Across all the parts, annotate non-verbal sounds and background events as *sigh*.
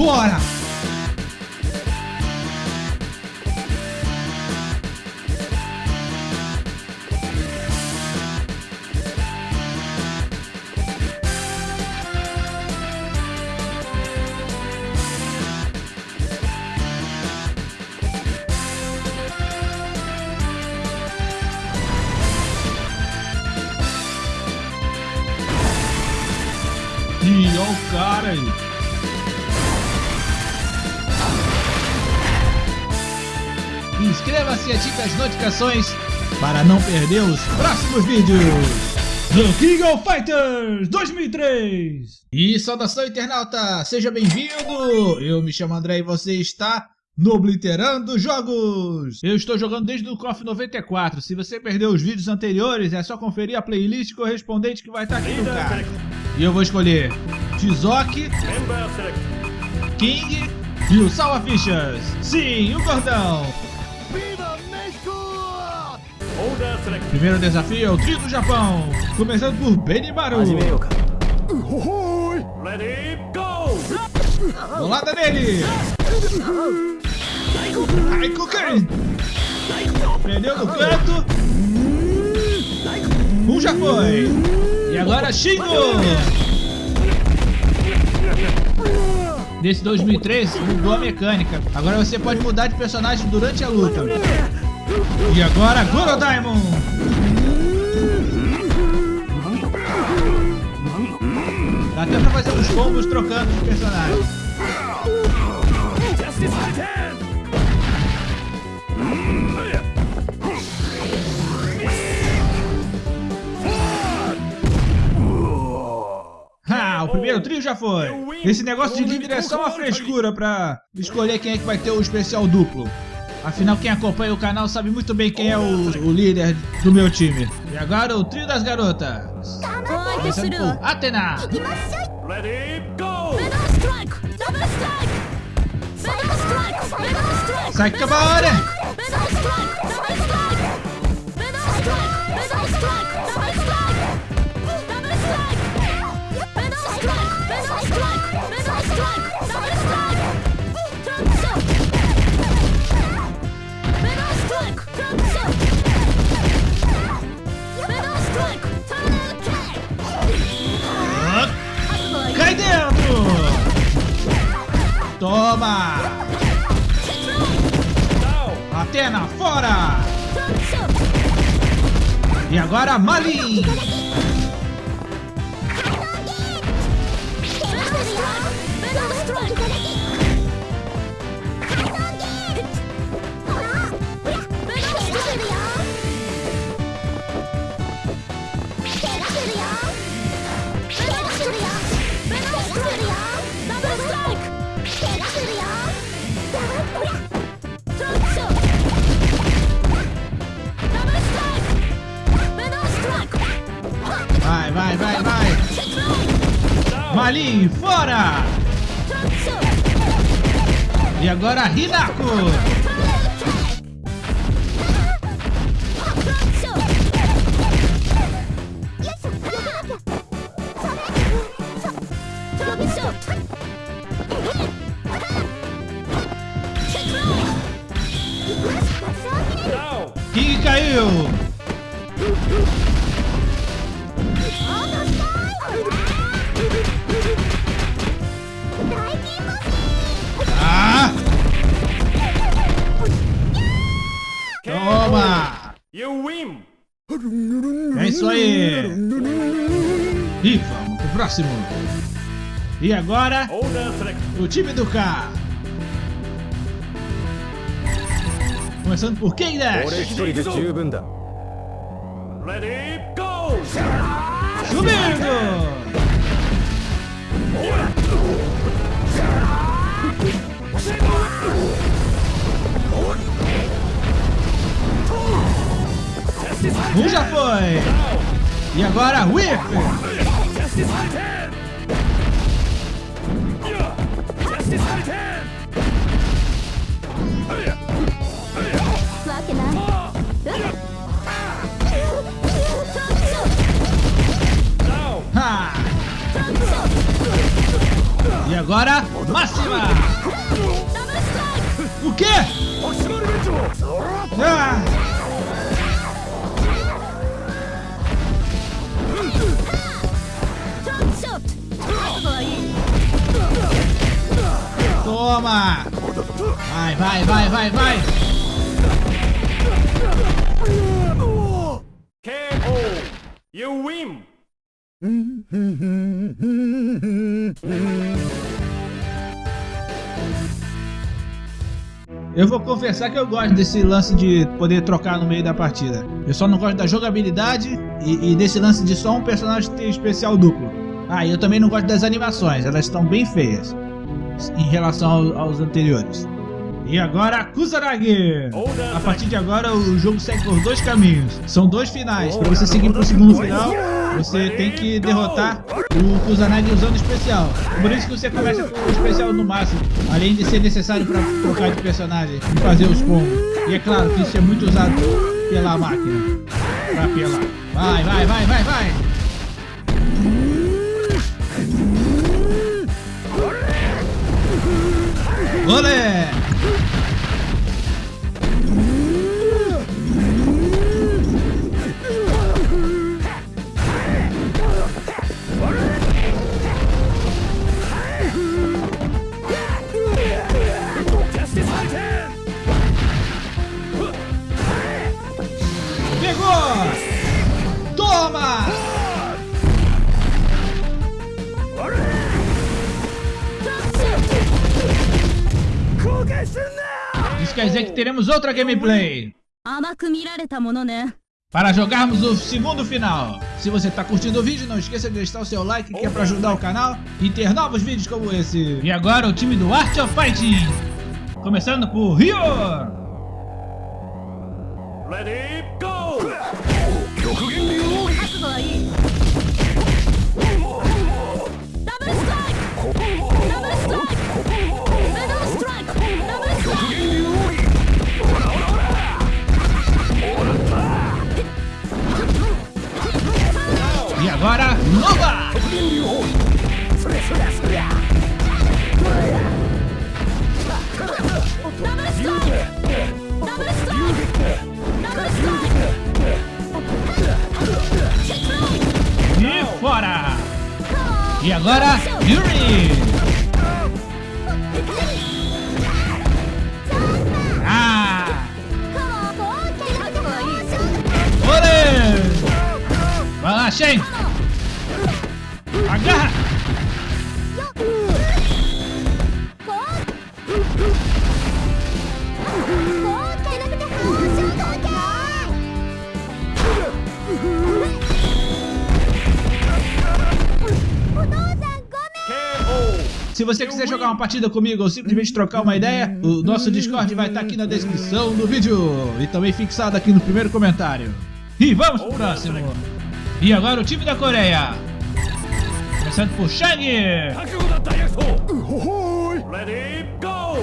Bora! E olha o cara aí. Inscreva-se e ative as notificações para não perder os próximos vídeos do King of Fighters 2003. E saudação internauta, seja bem-vindo! Eu me chamo André e você está no Obliterando Jogos! Eu estou jogando desde o KOF 94, se você perdeu os vídeos anteriores é só conferir a playlist correspondente que vai estar aqui no card. E eu vou escolher Tizoki, King e o Salva Fichas. Sim, o gordão! Primeiro desafio é o trio do Japão, começando por Benimaru. Bolada nele! Aikuken! Prendeu no canto. Um já foi. E agora Shingo! Nesse 2003 mudou a mecânica. Agora você pode mudar de personagem durante a luta. E agora Goro Diamond! Dá até pra fazer uns combos trocando de personagens. Ah, o primeiro trio já foi. Esse negócio de líder é só uma frescura pra escolher quem é que vai ter o especial duplo. Afinal, quem acompanha o canal sabe muito bem quem é o, o líder do meu time. E agora o trio das garotas. Começando por Athena. Sai Kabare. Cai Toma! Atena, fora! E agora Malin! Malin, fora! E agora Hinako! King caiu! You win! É isso aí! E vamos pro próximo! E agora, o time do K! Começando por quem Dash! Subindo! Foi! E agora, Whip! Down! Ha! E agora, máxima! O quê? Ah! Toma! Vai, vai, vai, vai, vai! KO. You win. Eu vou confessar que eu gosto desse lance de poder trocar no meio da partida. Eu só não gosto da jogabilidade e, e desse lance de só um personagem ter especial duplo. Ah, e eu também não gosto das animações, elas estão bem feias em relação ao, aos anteriores. E agora, Kusanagi! A partir de agora, o jogo segue por dois caminhos. São dois finais. Para você seguir para o segundo final, você tem que derrotar o Kusanagi usando o especial. Por isso que você começa com o especial no máximo. Além de ser necessário para trocar de personagem e fazer os combos. E é claro que isso é muito usado pela máquina. Para pelar. Vai, vai, vai, vai, vai! Olé! quer dizer que teremos outra gameplay. Para jogarmos o segundo final. Se você está curtindo o vídeo, não esqueça de deixar o seu like, que é para ajudar o canal e ter novos vídeos como esse. E agora o time do Art of Fighting. Começando por rio Ready, go! Double strike! E agora, Nova. Double! E fora. E agora, Yuri. Shen. Agarra. Se você quiser jogar uma partida comigo ou simplesmente trocar uma ideia, o nosso Discord vai estar aqui na descrição do vídeo e também fixado aqui no primeiro comentário. E vamos pro próximo. E agora o time da Coreia. Começando por Shang. Ready, go!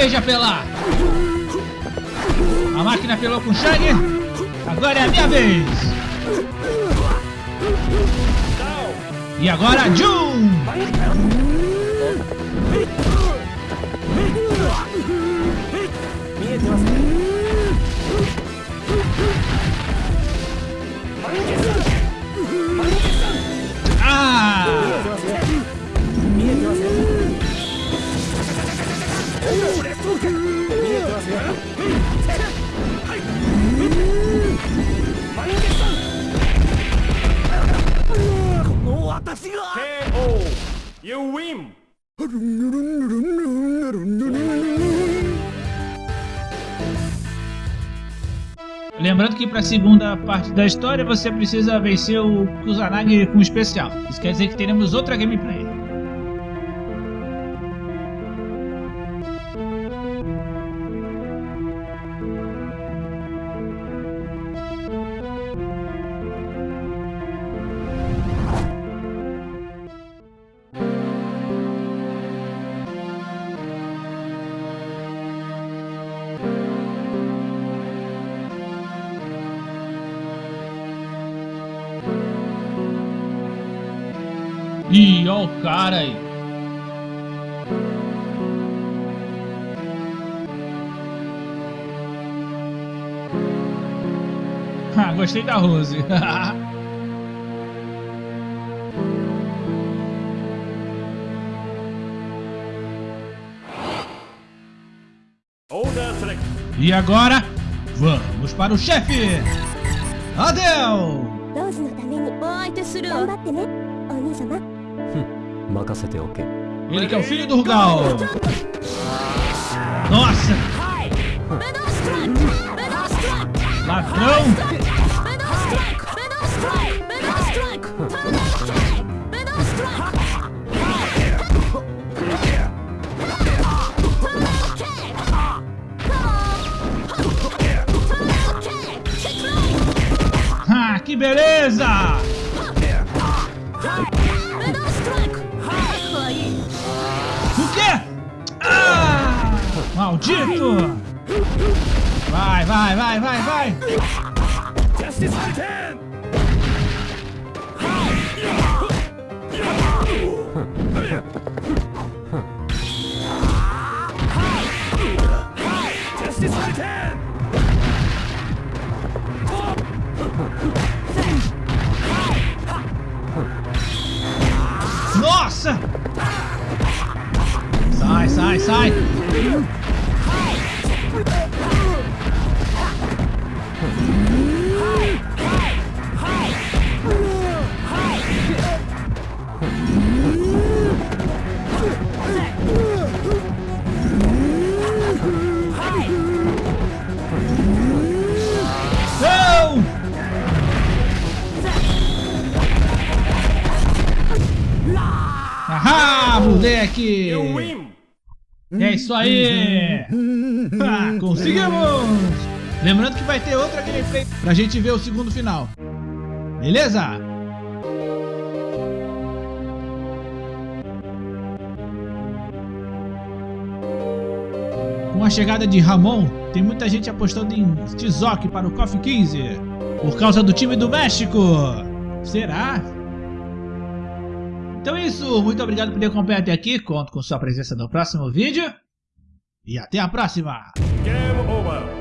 Vez de apelar! A máquina apelou com o Shang. Agora é a minha vez! E agora Jun! Ah! Que para a segunda parte da história você precisa vencer o Kusanagi com especial. Isso quer dizer que teremos outra gameplay. Ih, ó o cara aí. *laughs* Ah, gostei da Rose. *laughs* Order select. e agora, vamos para o chefe. Adel! ローズのためにお相手するわ頑張ってねお兄様 任せておけ。Ele que é o filho do Rugal. Nossa! Ladrão! Ah, que beleza! Maldito! Vai, vai, vai, vai, vai! Nossa! Sai, sai, sai! Ahá, moleque! You win. É isso aí! *laughs* Ah, conseguimos! Lembrando que vai ter outra gameplay pra gente ver o segundo final. Beleza? Com a chegada de Ramon, tem muita gente apostando em Tizoc para o KOF 15 por causa do time do México. Será? Então é isso, muito obrigado por ter acompanhado até aqui, conto com sua presença no próximo vídeo e até a próxima! Game over.